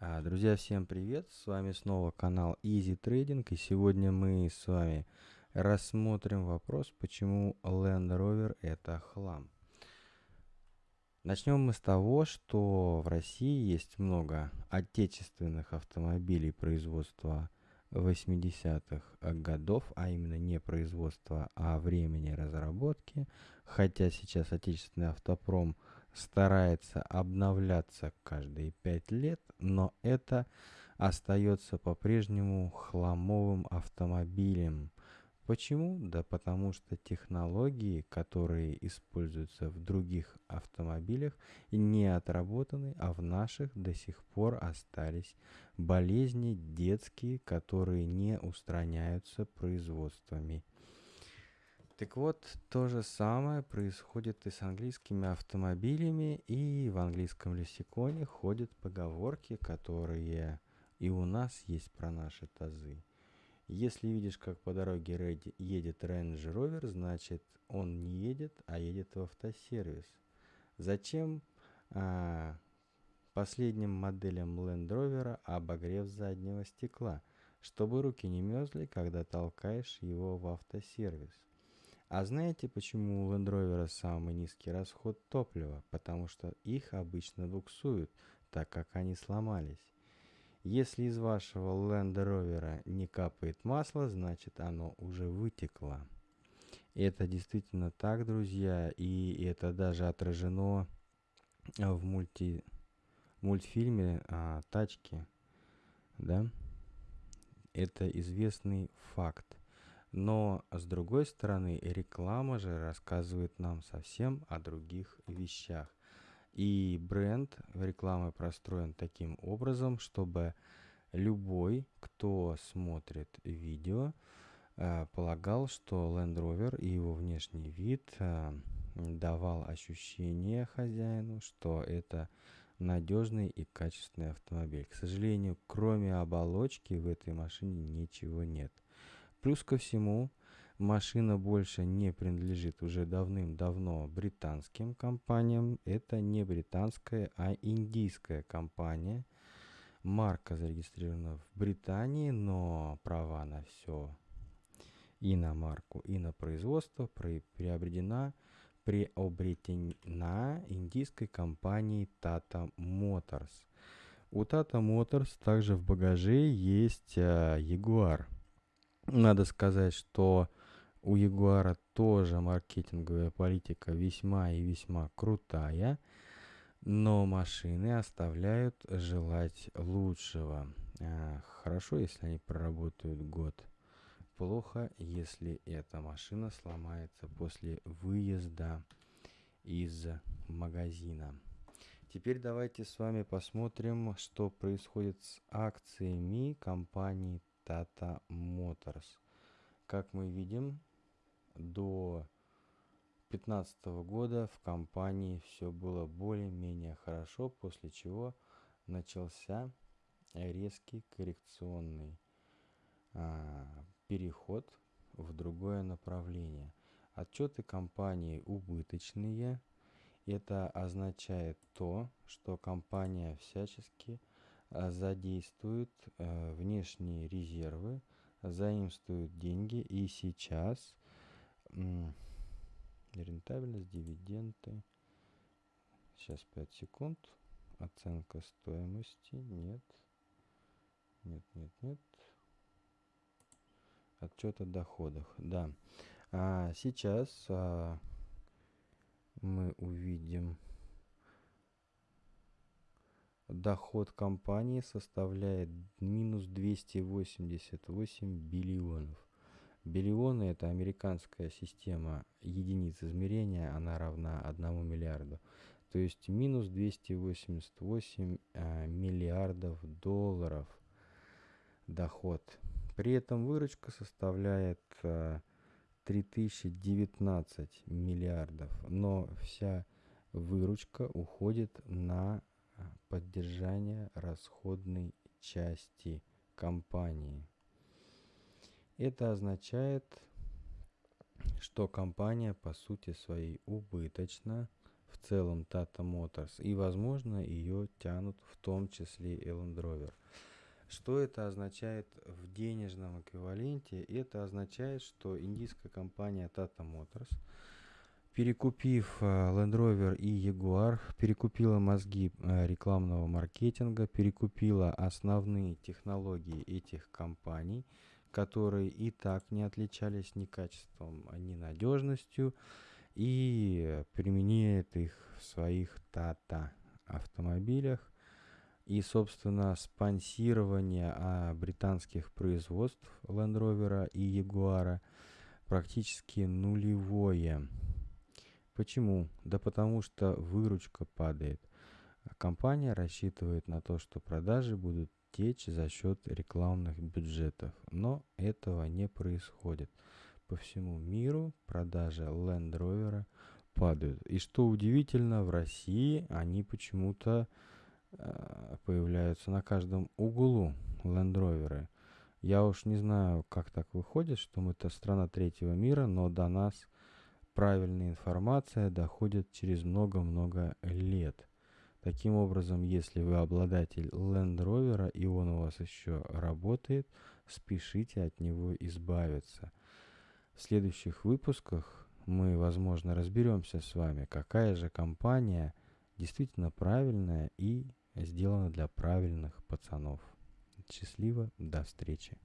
А, Друзья, всем привет! С вами снова канал Easy Trading, и сегодня мы с вами рассмотрим вопрос, почему Land Rover это хлам. Начнем мы с того, что в России есть много отечественных автомобилей производства 80-х годов, а именно не производства, а времени разработки, хотя сейчас отечественный автопром – старается обновляться каждые пять лет, но это остается по-прежнему хламовым автомобилем. Почему? Да потому что технологии, которые используются в других автомобилях, не отработаны, а в наших до сих пор остались болезни детские, которые не устраняются производствами. Так вот, то же самое происходит и с английскими автомобилями, и в английском лексиконе ходят поговорки, которые и у нас есть про наши тазы. Если видишь, как по дороге едет Range Rover, значит он не едет, а едет в автосервис. Зачем а, последним моделям Land Rover обогрев заднего стекла? Чтобы руки не мерзли, когда толкаешь его в автосервис. А знаете, почему у Land Rover самый низкий расход топлива? Потому что их обычно буксуют, так как они сломались. Если из вашего Land Rover не капает масло, значит оно уже вытекло. Это действительно так, друзья, и это даже отражено в мульти, мультфильме а, «Тачки». Да? Это известный факт. Но с другой стороны, реклама же рассказывает нам совсем о других вещах. И бренд рекламы простроен таким образом, чтобы любой, кто смотрит видео, э, полагал, что Land Rover и его внешний вид э, давал ощущение хозяину, что это надежный и качественный автомобиль. К сожалению, кроме оболочки в этой машине ничего нет. Плюс ко всему, машина больше не принадлежит уже давным-давно британским компаниям. Это не британская, а индийская компания. Марка зарегистрирована в Британии, но права на все и на марку, и на производство приобретена, приобретена индийской компанией Tata Motors. У Tata Motors также в багаже есть э, Jaguar – надо сказать, что у Ягуара тоже маркетинговая политика весьма и весьма крутая, но машины оставляют желать лучшего. А, хорошо, если они проработают год. Плохо, если эта машина сломается после выезда из магазина. Теперь давайте с вами посмотрим, что происходит с акциями компании Tata Motors. Как мы видим, до 2015 года в компании все было более-менее хорошо, после чего начался резкий коррекционный а, переход в другое направление. Отчеты компании убыточные. Это означает то, что компания всячески задействуют э, внешние резервы, заимствуют деньги и сейчас рентабельность, дивиденды. Сейчас 5 секунд. Оценка стоимости. Нет. Нет, нет, нет. Отчет о доходах. Да. А сейчас а, мы увидим доход компании составляет минус 288 биллионов. Биллионы – это американская система единиц измерения, она равна 1 миллиарду. То есть минус 288 э, миллиардов долларов доход. При этом выручка составляет э, 3019 миллиардов, но вся выручка уходит на поддержания расходной части компании. Это означает, что компания по сути своей убыточна, в целом Tata Motors, и, возможно, ее тянут в том числе и Land Rover. Что это означает в денежном эквиваленте? Это означает, что индийская компания Tata Motors, перекупив э, Land Rover и Jaguar, перекупила мозги э, рекламного маркетинга, перекупила основные технологии этих компаний, которые и так не отличались ни качеством, ни надежностью, и применяет их в своих Tata автомобилях и, собственно, спонсирование а, британских производств Land Rover и Jaguar практически нулевое. Почему? Да потому что выручка падает. Компания рассчитывает на то, что продажи будут течь за счет рекламных бюджетов, но этого не происходит. По всему миру продажи Land Rover падают. И что удивительно, в России они почему-то Э, появляются на каждом углу лендроверы. Я уж не знаю, как так выходит, что мы-то страна третьего мира, но до нас правильная информация доходит через много-много лет. Таким образом, если вы обладатель Land Rover и он у вас еще работает, спешите от него избавиться. В следующих выпусках мы, возможно, разберемся с вами, какая же компания действительно правильная и сделано для правильных пацанов. Счастливо, до встречи.